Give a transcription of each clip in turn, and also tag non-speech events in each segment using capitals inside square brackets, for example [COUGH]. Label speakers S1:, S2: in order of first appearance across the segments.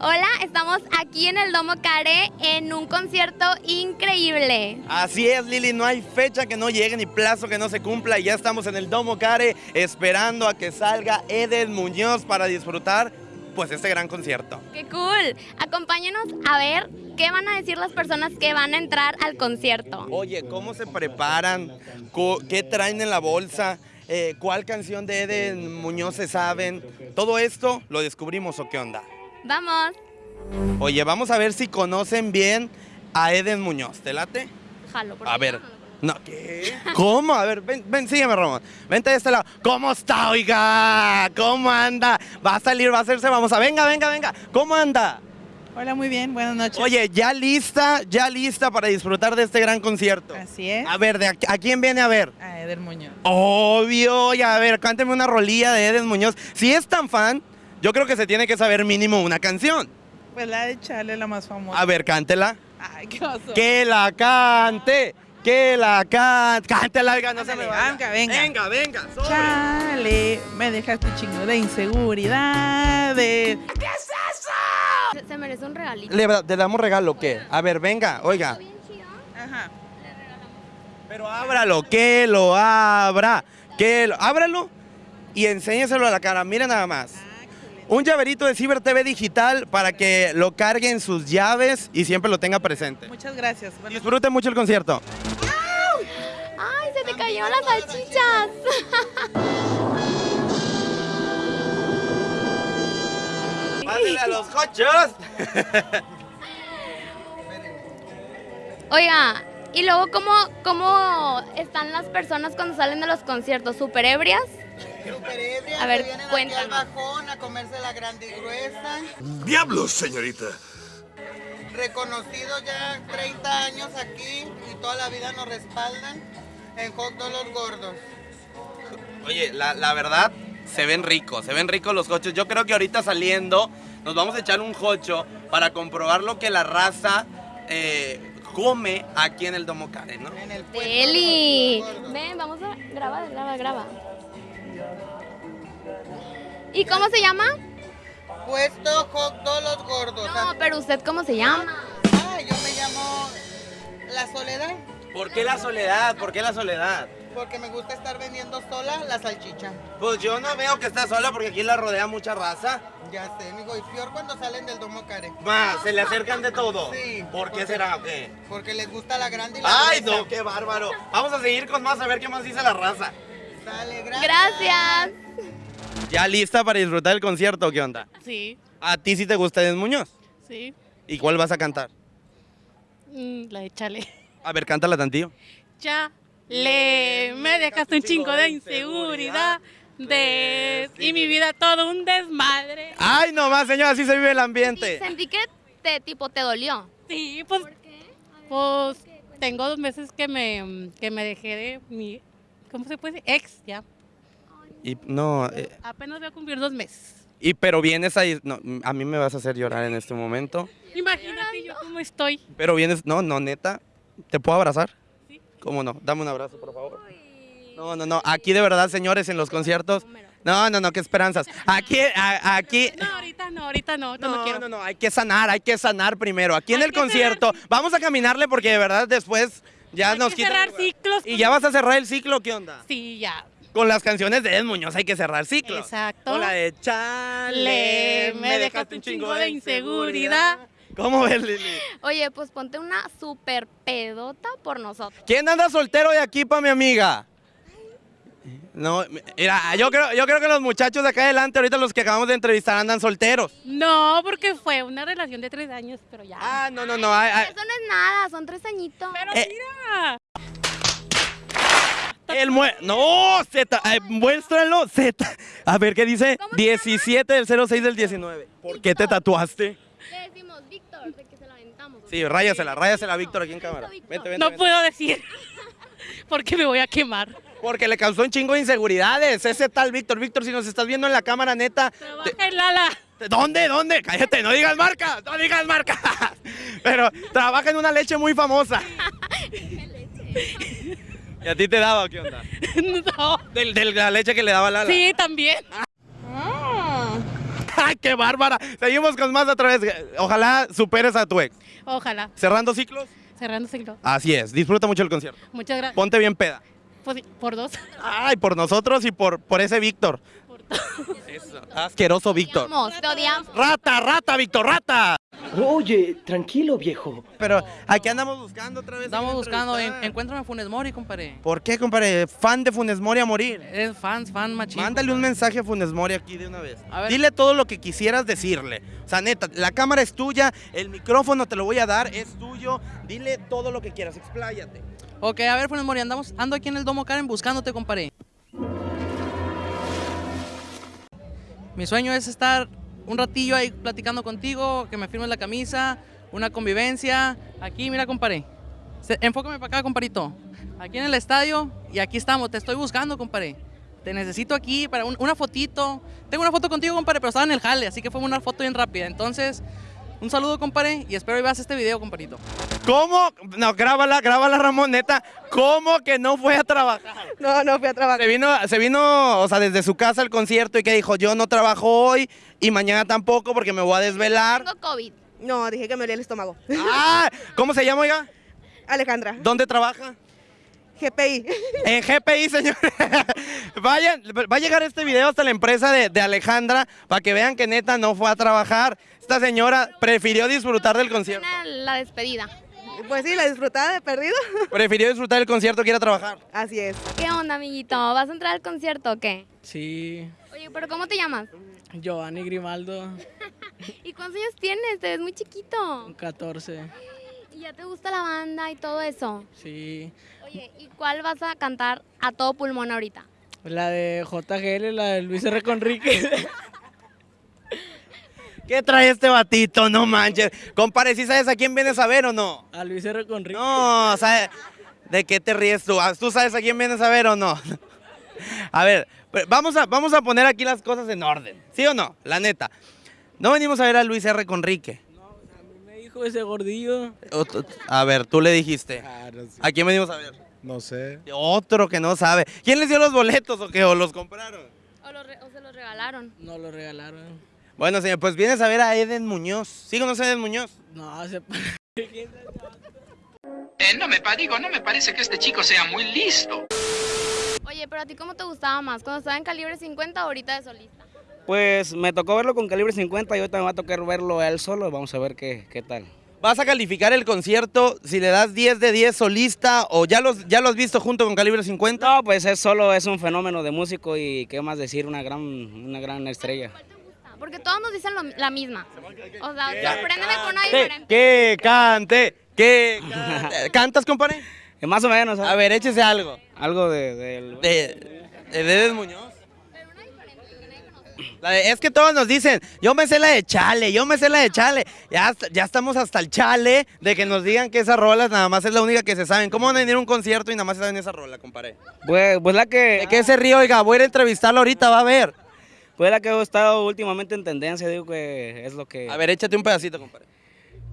S1: Hola, estamos aquí en el Domo Care en un concierto increíble.
S2: Así es, Lili, no hay fecha que no llegue ni plazo que no se cumpla. y Ya estamos en el Domo Care esperando a que salga Eden Muñoz para disfrutar pues este gran concierto.
S1: ¡Qué cool! Acompáñenos a ver qué van a decir las personas que van a entrar al concierto.
S2: Oye, ¿cómo se preparan? ¿Qué traen en la bolsa? Eh, ¿Cuál canción de Eden Muñoz se saben? Todo esto lo descubrimos o qué onda.
S1: Vamos.
S2: Oye, vamos a ver si conocen bien a Eden Muñoz. ¿Te late?
S1: Jalo, por
S2: A ver. No, ¿qué? ¿Cómo? A ver, ven, ven, sígueme, Ramón. Vente de este lado. ¿Cómo está, oiga? ¿Cómo anda? Va a salir, va a hacerse, vamos a... Venga, venga, venga. ¿Cómo anda?
S3: Hola, muy bien, buenas noches.
S2: Oye, ya lista, ya lista para disfrutar de este gran concierto.
S3: Así es.
S2: A ver, ¿de a, a quién viene a ver?
S3: A Eder Muñoz.
S2: Obvio, ya a ver, cánteme una rolilla de Eden Muñoz. Si es tan fan, yo creo que se tiene que saber mínimo una canción.
S3: Pues la de Chale, la más famosa.
S2: A ver, cántela.
S3: Ay, qué oso.
S2: Que la cante, que la cante. Cántela, oiga, no se me vaya.
S3: venga, venga.
S2: Venga, venga. sobre.
S3: Chale, me dejaste chingo de inseguridades.
S1: Se, se merece un regalito.
S2: ¿Le, le damos regalo o qué? A ver, venga, oiga.
S1: Bien chido.
S3: Ajá.
S2: Pero ábralo, que lo abra. Que lo, ábralo y enséñeselo a la cara. Mira nada más. Un llaverito de Ciber TV digital para que lo cargue en sus llaves y siempre lo tenga presente.
S3: Muchas gracias.
S2: Disfruten mucho el concierto.
S1: ¡Ay, se te cayeron las salchichas! [LAUGHS]
S2: ¡Pásale a los cochos!
S1: Oiga, y luego, ¿cómo, ¿cómo están las personas cuando salen de los conciertos? ¿Súper ebrias?
S4: Super ebria,
S1: A ver,
S4: que vienen aquí
S1: cuéntanos.
S4: al bajón a comerse la grande y gruesa.
S5: ¡Diablos, señorita!
S4: Reconocidos ya 30 años aquí y toda la vida nos respaldan en Hot Los Gordos.
S2: Oye, la, la verdad, se ven ricos, se ven ricos los cochos. Yo creo que ahorita saliendo nos vamos a echar un jocho para comprobar lo que la raza eh, come aquí en el Domo Care, ¿no?
S4: En el puesto
S1: Eli,
S4: de los gordos.
S1: ven, vamos a grabar, graba, graba. ¿Y cómo se llama?
S4: Puesto Hot Dog Los Gordos.
S1: No, pero usted cómo se llama?
S4: Ah, yo me llamo La Soledad
S2: ¿Por qué la soledad? ¿Por qué la soledad?
S4: porque me gusta estar vendiendo sola la salchicha.
S2: Pues yo no veo que está sola porque aquí la rodea mucha raza.
S4: Ya sé, amigo, y peor cuando salen del Domo Care.
S2: Más, se le acercan de todo.
S4: Sí.
S2: ¿Por qué será o qué?
S4: Porque les gusta la grande y la
S2: Ay,
S4: gruesa.
S2: no, qué bárbaro. Vamos a seguir con más a ver qué más dice la raza.
S4: Dale, gracias.
S1: Gracias.
S2: ¿Ya lista para disfrutar el concierto? ¿Qué onda?
S6: Sí,
S2: ¿A ti sí te gusta Eden Muñoz?
S6: sí.
S2: ¿Y cuál vas a cantar?
S6: Mm, la de chale.
S2: A ver, cántala tantillo.
S6: Chale, me dejaste un chingo de inseguridad. De... Y mi vida todo un desmadre.
S2: Ay, no más, señora, así se vive el ambiente.
S1: Sentí que te, tipo, te dolió.
S6: Sí, pues, pues tengo dos meses que me, que me dejé de mi, ¿cómo se puede decir? Ex, ya.
S2: Y no, eh,
S6: Apenas voy a cumplir dos meses.
S2: y pero vienes ahí, no, a mí me vas a hacer llorar en este momento.
S6: Imagínate yo cómo estoy.
S2: Pero vienes, no, no, neta, ¿te puedo abrazar?
S6: Sí.
S2: ¿Cómo no? Dame un abrazo, por favor. No, no, no, aquí de verdad, señores, en los conciertos. No, no, no, qué esperanzas. Aquí, a- aquí.
S6: No, ahorita no, ahorita no, no,
S2: No,
S6: quiero.
S2: no, no, hay que sanar, hay que sanar primero. Aquí en
S6: Hay
S2: el concierto, vamos a caminarle porque de verdad después ya
S6: Hay
S2: nos
S6: que cerrar ciclos.
S2: Y ya vas a cerrar el ciclo, ¿qué onda?
S6: Sí, ya.
S2: Con las canciones de Ed Muñoz hay que cerrar ciclos.
S6: Exacto.
S2: Con la de Chale,
S6: Le, me dejaste un chingo de inseguridad.
S2: ¿Cómo ves, Lili?
S1: Oye, pues ponte una super pedota por nosotros.
S2: ¿Quién anda soltero de aquí para mi amiga? No, mira, yo creo, yo creo que los muchachos de acá adelante, ahorita los que acabamos de entrevistar, andan solteros.
S6: No, porque fue una relación de tres años, pero ya.
S2: Ah, no, no, no. ay, ay,
S1: Eso no es nada, son tres añitos.
S6: pero
S2: eh.
S6: mira.
S2: el mue no, Z, ay, muéstralo, Z. A ver, ¿qué dice? 17 del 06 del 19. ¿Por qué te tatuaste?
S1: Le decimos Víctor, de que se la aventamos.
S2: Sí, ráyasela, ráyasela, Víctor, aquí en cámara. Vente, vente,
S6: No
S2: vente.
S6: puedo decir. [LAUGHS] Porque me voy a quemar.
S2: Porque le causó un chingo de inseguridades. Ese tal Víctor. Víctor, si nos estás viendo en la cámara, neta.
S6: Trabaja en Lala.
S2: ¿Dónde? ¿Dónde? Cállate, no digas marca, no digas marca. [LAUGHS] Pero trabaja en una leche muy famosa. [LAUGHS] ¿Y a ti te daba qué onda? [LAUGHS]
S6: No.
S2: Del, de la leche que le daba Lala.
S6: Sí, también.
S2: ¡Ay, qué bárbara! Seguimos con más otra vez. Ojalá superes a tu ex.
S6: Ojalá.
S2: Cerrando ciclos.
S6: Cerrando ciclo.
S2: Así es. Disfruta mucho el concierto.
S6: Muchas gracias.
S2: Ponte bien peda.
S6: Por dos.
S2: Ay, por nosotros y por, por ese Víctor. Asqueroso Víctor.
S1: Odiamos, te odiamos.
S2: Rata, rata, Víctor, rata.
S7: Oye, tranquilo, viejo.
S2: Pero aquí andamos buscando otra vez.
S8: Estamos
S2: a
S8: buscando, en, encuéntrame Funes Mori, compadre.
S2: ¿Por qué, compadre? Fan de Funes Mori a morir.
S8: Es fan, fan machín.
S2: Mándale un mensaje a Funes Mori aquí de una vez.
S8: A ver.
S2: Dile todo lo que quisieras decirle. O sea, neta, la cámara es tuya, el micrófono te lo voy a dar, es tuyo. Dile todo lo que quieras, expláyate.
S8: Ok, a ver, Funes Mori, andamos, ando aquí en el Domo Karen buscándote, compadre. Mi sueño es estar un ratillo ahí platicando contigo, que me firmes la camisa, una convivencia. Aquí, mira, compadre. Enfócame para acá, comparito. Aquí en el estadio y aquí estamos. Te estoy buscando, compadre. Te necesito aquí para un- una fotito. Tengo una foto contigo, compadre, pero estaba en el jale, así que fue una foto bien rápida. Entonces, un saludo, compadre, y espero que veas este video, comparito.
S2: ¿Cómo? No, grábala, grábala, Ramón, neta. ¿Cómo que no fue a trabajar?
S9: No, no fui a trabajar.
S2: Se vino, se vino, o sea, desde su casa al concierto y que dijo, yo no trabajo hoy y mañana tampoco porque me voy a desvelar.
S1: Tengo COVID.
S9: No, dije que me olía el estómago.
S2: Ah, ¿cómo se llama, oiga?
S9: Alejandra,
S2: ¿Dónde trabaja?
S9: GPI.
S2: En GPI, señor. [LAUGHS] Vayan, va a llegar este video hasta la empresa de, de Alejandra para que vean que neta no fue a trabajar. Esta señora prefirió disfrutar del concierto.
S1: Una- La despedida.
S9: Pues sí, la disfrutada de perdido. [LAUGHS]
S2: Prefirió disfrutar del concierto que ir a trabajar.
S9: Así es.
S1: ¿Qué onda, amiguito? ¿Vas a entrar al concierto o qué?
S10: Sí,
S1: Oye, pero ¿cómo te llamas?
S10: Giovanni Grimaldo, [LAUGHS]
S1: ¿Y cuántos años tienes? Te ves muy chiquito.
S10: 14.
S1: ¿Y ya te gusta la banda y todo eso?
S10: Sí,
S1: Oye, ¿y cuál vas a cantar a todo pulmón ahorita?
S10: La de JGL, la de Luis R. Conrique. [LAUGHS]
S2: ¿Qué trae este batito? No manches. Compare, ¿sí sabes a quién vienes a ver o no?
S10: A Luis R. Conrique.
S2: No, ¿sabes? ¿De qué te ríes tú? Ah, ¿Tú sabes a quién vienes a ver o no? [LAUGHS] A ver, vamos a, vamos a poner aquí las cosas en orden. ¿Sí o no? La neta. No venimos a ver a Luis R. Conrique.
S10: Me dijo ese gordillo.
S2: O A ver, tú le dijiste.
S11: Ah, no.
S2: ¿A quién venimos a ver?
S11: No sé.
S2: Otro que no sabe. ¿Quién les dio los boletos o qué? ¿O los compraron?
S1: ¿O, lo re- o se los regalaron?
S10: No lo regalaron.
S2: Bueno, señor, pues vienes a ver a Eden Muñoz. ¿Sí conoces a Eden Muñoz?
S10: No, se... [LAUGHS]
S12: Eh, no me digo, no me parece que este chico sea muy listo.
S1: Oye, pero a ti cómo te gustaba más? ¿Cuando estaba en calibre 50 o ahorita de solista?
S7: Pues me tocó verlo con calibre 50 y ahorita me va a tocar verlo a él solo. Vamos a ver qué, qué tal.
S2: ¿Vas a calificar el concierto si le das 10 de 10 solista o ya, los, ya lo has visto junto con Calibre 50?
S7: No, pues es solo, es un fenómeno de músico y qué más decir, una gran, una gran estrella.
S1: ¿Cuál te gusta? Porque todos nos dicen lo- la misma. O sea, sorpréndeme con una
S2: Que,
S1: diferente.
S2: que cante, que cante. [LAUGHS] ¿Cantas, compadre?
S7: Eh, más o menos, ¿sabes?
S2: A ver, échese algo.
S7: Algo de...
S2: De, de Eden Muñoz. De- es que todos nos dicen, yo me sé la de chale, yo me sé la de chale. Ya, ya estamos hasta el chale de que nos digan que esas rolas nada más es la única que se saben. ¿Cómo van a venir a un concierto y nada más se saben esa rola, compadre?
S7: Pues, pues la que...
S2: ¿De qué se ríe? Oiga, voy a ir a entrevistarlo ahorita, va a ver.
S7: Pues la que ha estado últimamente en tendencia, digo que es lo que...
S2: A ver, échate un pedacito, compadre.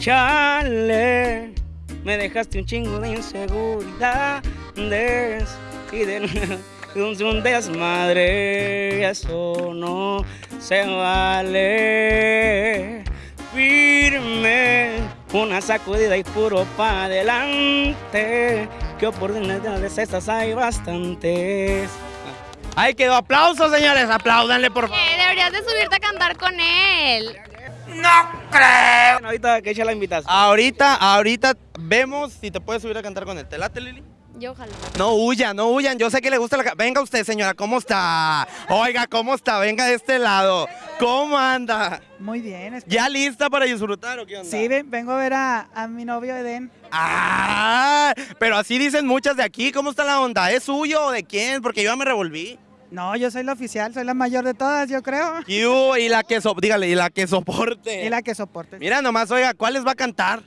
S7: Chale, me dejaste un chingo de inseguridades y de [LAUGHS] un, un desmadre, eso no se vale. Firme, una sacudida y puro pa' adelante, que oportunidades estas hay bastantes.
S2: Ahí quedó. Aplausos, señores. Apláudanle, por favor.
S1: Eh, deberías de subirte a cantar con él.
S7: Bueno, ahorita que echa la invitación.
S2: Ahorita, ahorita vemos si te puedes subir a cantar con él. ¿Te late, Lili?
S1: Yo ojalá.
S2: No huyan, no huyan. Yo sé que le gusta la... Venga usted, señora. ¿Cómo está? Oiga, ¿cómo está? Venga de este lado. ¿Cómo anda?
S3: Muy bien. es-
S2: ¿Ya lista para disfrutar o qué onda?
S3: Sí, ven- vengo a ver a, a mi novio Eden.
S2: Ah, pero así dicen muchas de aquí. ¿Cómo está la onda? ¿Es suyo o de quién? Porque yo ya me revolví.
S3: No, yo soy la oficial, soy la mayor de todas, yo creo.
S2: Y, uh, y la que so- dígale, y la que soporte.
S3: Y la que soporte.
S2: Mira nomás, oiga, ¿cuáles va a cantar?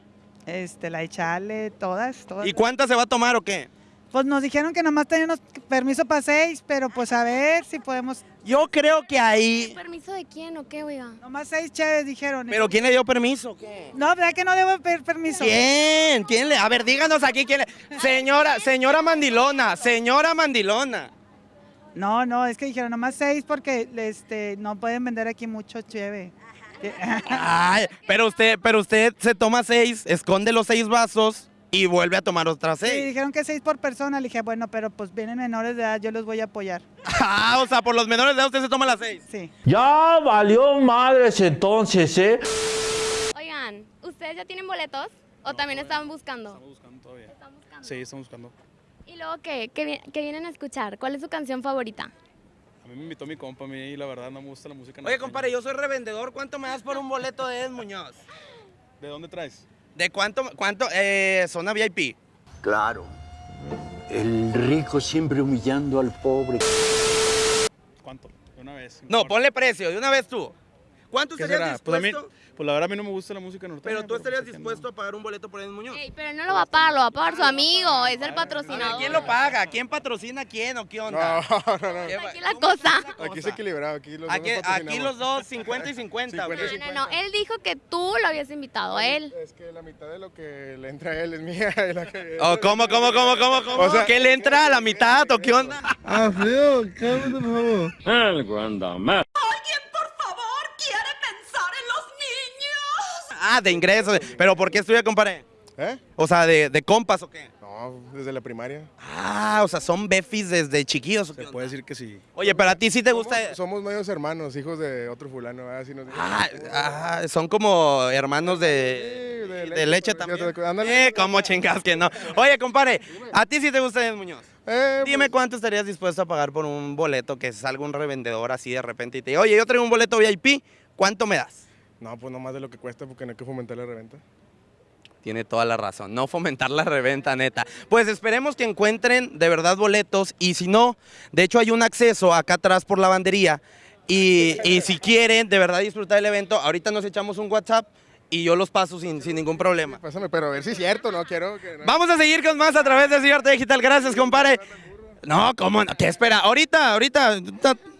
S3: Este, la de Chale, todas, todas.
S2: ¿Y cuántas se va a tomar o qué?
S3: Pues nos dijeron que nomás teníamos permiso para seis, pero pues a ver si podemos.
S2: Yo creo que ahí.
S1: ¿Permiso de quién o qué, oiga?
S3: Nomás seis chéves dijeron.
S2: ¿Pero quién le dio permiso? o ¿Qué?
S3: No, ¿verdad que no debo pedir permiso?
S2: ¿Quién? ¿Quién le? A ver, díganos aquí quién le. Señora, señora Mandilona, señora Mandilona.
S3: No, no, es que dijeron nomás seis porque este, no pueden vender aquí mucho cheve.
S2: Ay, pero usted, pero usted se toma seis, esconde los seis vasos y vuelve a tomar otras
S3: Sí,
S2: seis.
S3: dijeron que seis por persona. Le dije, bueno, pero pues vienen menores de edad, yo los voy a apoyar.
S2: Ah, o sea, por los menores de edad usted se toma las seis.
S3: Sí.
S11: Ya valió madres entonces, ¿eh?
S1: Oigan, ¿ustedes ya tienen boletos o también estaban buscando?
S13: buscando todavía.
S1: Están buscando.
S13: Sí, estamos buscando.
S1: ¿Y luego qué? ¿Qué, qué vienen a escuchar? ¿Cuál es su canción favorita?
S13: A mí me invitó mi compa, a mí la verdad no me gusta la música.
S2: Oye, compadre, yo soy revendedor. ¿Cuánto me das por un boleto de Ed Muñoz?
S13: ¿De dónde traes?
S2: ¿De cuánto? ¿Cuánto? Eh, zona VIP.
S11: Claro. El rico siempre humillando al pobre.
S13: ¿Cuánto? De una vez.
S2: No, ponle precio, de una vez tú. ¿Cuánto
S13: ¿Qué
S2: estarías
S13: será? Pues a mí,
S2: dispuesto?
S13: pues la verdad a mí no me gusta la música norteña.
S2: Pero tú estarías
S13: pues, ¿a
S2: dispuesto a pagar un boleto por Ed Muñoz.
S1: Ey, pero no lo va a pagar, lo va a pagar su amigo, es el patrocinador.
S2: ¿Quién lo paga? ¿Quién patrocina a quién o qué onda?
S14: No, no, no.
S2: ¿Qué va-
S1: Aquí la cosa.
S14: Aquí es equilibrado, aquí los
S2: Aquí,
S14: dos
S2: aquí los dos, 50 y 50. ok.
S1: No, no, no, él dijo que tú lo habías invitado a él.
S14: Es que la mitad de lo que le entra a él es mía. [LAUGHS] y la que-
S2: Oh, ¿Cómo, cómo, cómo, cómo, cómo?
S14: O sea-
S2: ¿Qué le entra a la mitad o qué onda?
S14: Ah, feo, cálmate, por favor.
S11: El
S2: Ah, de ingresos. ¿Pero por qué estudia, compadre?
S14: ¿Eh?
S2: O sea, ¿de, de compas o qué?
S14: No, desde la primaria.
S2: Ah, o sea, son befis desde chiquillos. ¿o qué
S13: Se puede decir que sí.
S2: Oye, pero a ti sí te gusta...
S14: Somos, somos medios hermanos, hijos de otro fulano, así nos dicen.
S2: Ah, ah, son como hermanos de,
S14: Sí, de
S2: de leche
S14: leche,
S2: también.
S14: te- ándale.
S2: Eh, como chingas que no. Oye, compadre, ¿a ti sí te gusta Ed Muñoz?
S14: Eh,
S2: Dime cuánto estarías dispuesto a pagar por un boleto que salga un revendedor así de repente y te diga, oye, yo traigo un boleto VIP, ¿cuánto me das?
S14: No, pues no más de lo que cuesta porque no hay que fomentar la reventa.
S2: Tiene toda la razón, no fomentar la reventa, neta. Pues esperemos que encuentren de verdad boletos y si no, de hecho hay un acceso acá atrás por la bandería y, y si quieren de verdad disfrutar del evento, ahorita nos echamos un WhatsApp y yo los paso sin, sin ningún problema.
S14: Pásame, pero a ver si es cierto, no quiero que... no-
S2: Vamos a seguir con más a través de Ciberta Digital. Gracias, compadre. No, ¿cómo no? ¿Qué espera? Ahorita, ahorita,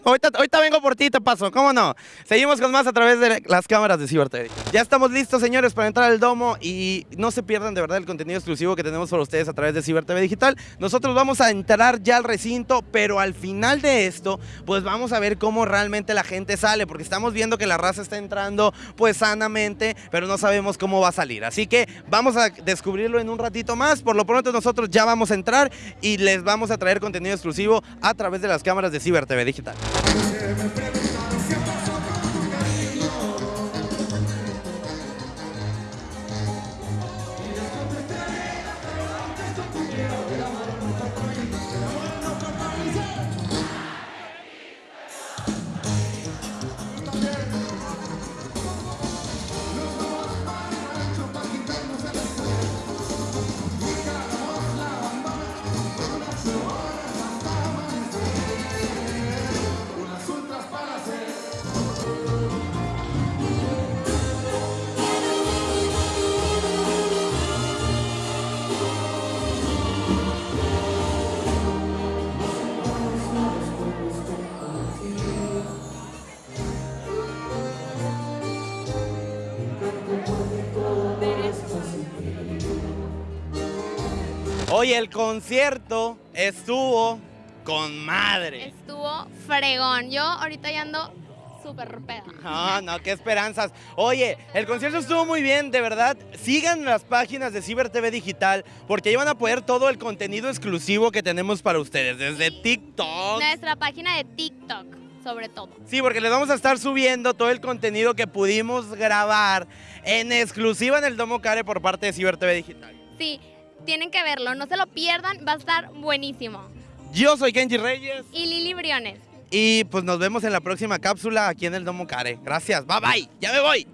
S2: ahorita, ahorita, vengo por ti, te paso. ¿Cómo no? Seguimos con más a través de las cámaras de Digital. Ya estamos listos, señores, para entrar al domo y no se pierdan de verdad el contenido exclusivo que tenemos para ustedes a través de Ciber TV Digital. Nosotros vamos a entrar ya al recinto, pero al final de esto, pues vamos a ver cómo realmente la gente sale, porque estamos viendo que la raza está entrando pues sanamente, pero no sabemos cómo va a salir. Así que vamos a descubrirlo en un ratito más. Por lo pronto nosotros ya vamos a entrar y les vamos a traer contenido exclusivo a través de las cámaras de Ciber TV Digital. Oye, el concierto estuvo con madre.
S1: Estuvo fregón. Yo ahorita ya ando súper peda.
S2: No, no, qué esperanzas. Oye, el concierto estuvo muy bien, de verdad. Sigan las páginas de Ciber TV Digital porque ahí van a poder todo el contenido exclusivo que tenemos para ustedes, desde TikTok.
S1: Nuestra página de TikTok, sobre todo.
S2: Sí, porque les vamos a estar subiendo todo el contenido que pudimos grabar en exclusiva en el Domo Care por parte de Ciber TV Digital.
S1: Sí, tienen que verlo, no se lo pierdan, va a estar buenísimo.
S2: Yo soy Kenji Reyes
S1: Y Lili Briones.
S2: y pues nos vemos en la próxima cápsula aquí en el Domo Care. Gracias, bye bye, ya me voy.